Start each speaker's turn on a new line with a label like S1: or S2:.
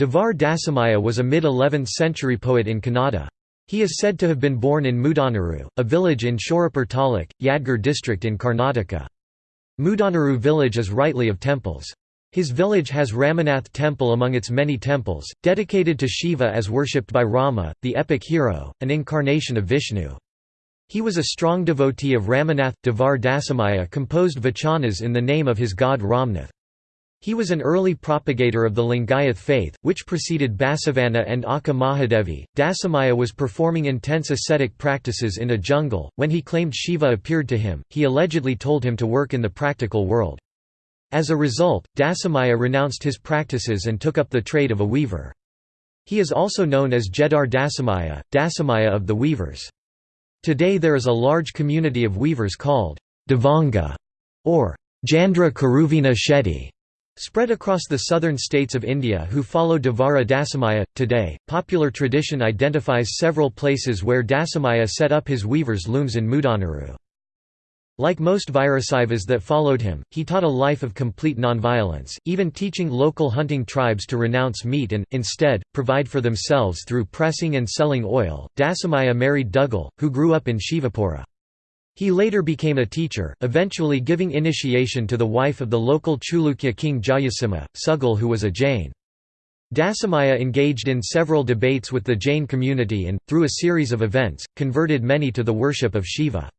S1: Devar Dasimayya was a mid-11th century poet in Kannada. He is said to have been born in Mudanaru, a village in Shorapur Taluk, Yadgir district in Karnataka. Mudanaru village is rightly of temples. His village has Ramanath temple among its many temples, dedicated to Shiva as worshipped by Rama, the epic hero, an incarnation of Vishnu. He was a strong devotee of Ramanath. Devar Dasimayya composed vachanas in the name of his god Ramnath. He was an early propagator of the Lingayath faith, which preceded Basavanna and Akka Mahadevi. Dasimayya was performing intense ascetic practices in a jungle. When he claimed Shiva appeared to him, he allegedly told him to work in the practical world. As a result, Dasimayya renounced his practices and took up the trade of a weaver. He is also known as Jedar Dasimayya, Dasimayya of the weavers. Today there is a large community of weavers called Devanga or Jandra Karuvina Shetty Spread across the southern states of India who follow Devara Dasimayya. Today, popular tradition identifies several places where Dasimayya set up his weavers' looms in Mudanaru. Like most Virasaivas that followed him, he taught a life of complete nonviolence, even teaching local hunting tribes to renounce meat and, instead, provide for themselves through pressing and selling oil. Dasimayya married Dugal, who grew up in Shivapura. He later became a teacher, eventually giving initiation to the wife of the local Chalukya king Jayasimha, Sugal who was a Jain. Dasimayya engaged in several debates with the Jain community and, through a series of events, converted many to the worship of Shiva.